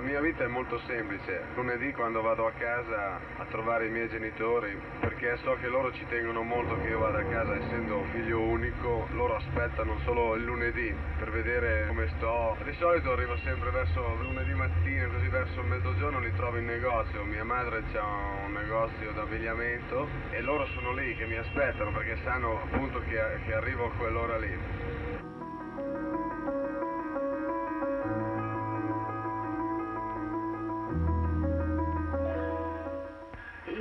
La mia vita è molto semplice. Lunedì quando vado a casa a trovare i miei genitori, perché so che loro ci tengono molto che io vada a casa, essendo figlio unico, loro aspettano solo il lunedì per vedere come sto. Di solito arrivo sempre verso lunedì mattina, così verso mezzogiorno li trovo in negozio. Mia madre ha un negozio d'abbigliamento e loro sono lì che mi aspettano perché sanno appunto che, che arrivo a quell'ora lì.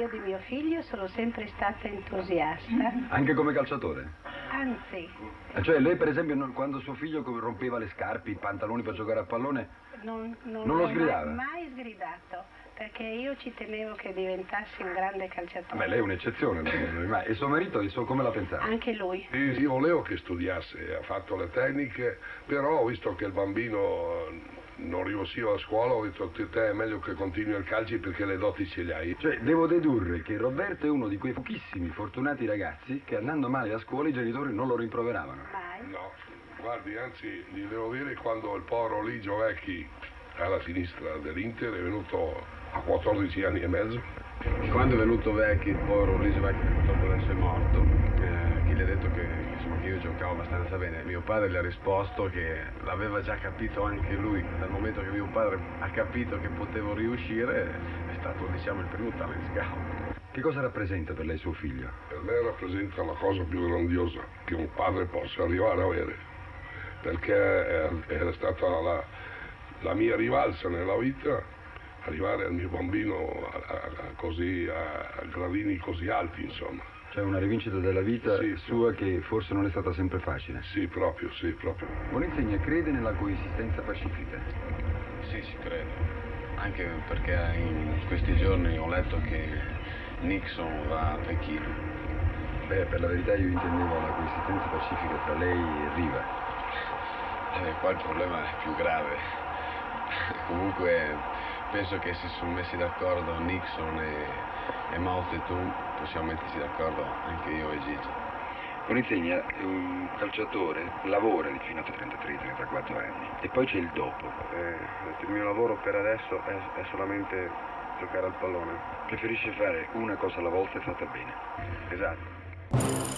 Di mio figlio sono sempre stata entusiasta. Anche come calciatore? Anzi. Eh, cioè lei per esempio quando suo figlio rompeva le scarpe, i pantaloni per giocare a pallone, non, non, non lo sgridava? Mai, mai sgridato, perché io ci tenevo che diventassi un grande calciatore. Beh, lei è un'eccezione, e suo marito il suo, come la pensava? Anche lui. Sì, io volevo che studiasse, ha fatto le tecniche, però ho visto che il bambino non riuscivo a scuola, ho detto a te è meglio che continui il calcio perché le doti ce le hai. Cioè, devo dedurre che Roberto è uno di quei pochissimi fortunati ragazzi che andando male a scuola i genitori non lo rimproveravano. Mai. No, guardi, anzi, gli devo dire quando il povero Ligio Vecchi alla sinistra dell'Inter è venuto a 14 anni e mezzo. Quando è venuto Vecchi, il povero Ligio Vecchi purtroppo adesso è morto, eh, chi gli ha detto che, insomma, che io giocavo abbastanza bene? Mio padre gli ha risposto che l'aveva già capito anche lui, dal momento che mio padre ha capito che potevo riuscire, è stato diciamo il primo talent scout. Che cosa rappresenta per lei suo figlio? Per me rappresenta la cosa più grandiosa che un padre possa arrivare a avere, perché era stata la, la mia rivalsa nella vita arrivare al mio bambino a, a, a così, a, gradini così alti, insomma. Cioè una rivincita della vita Sì, sua che forse non è stata sempre facile. Sì, proprio, sì, proprio. Bonizegna crede nella coesistenza pacifica? Sì, ci credo, anche perché in questi giorni ho letto che Nixon va a Pechino. Beh, per la verità io intendevo la coesistenza pacifica tra lei e Riva. Eh, qua il problema è più grave. Comunque penso che se sono messi d'accordo Nixon e, e Mao Zedong possiamo metterci d'accordo anche io e Gigi. Bonizegna è un calciatore, lavora fino a 33-34 anni e poi c'è il dopo. Eh, il mio lavoro per adesso è, è solamente giocare al pallone. Preferisce fare una cosa alla volta e fatta bene. Esatto.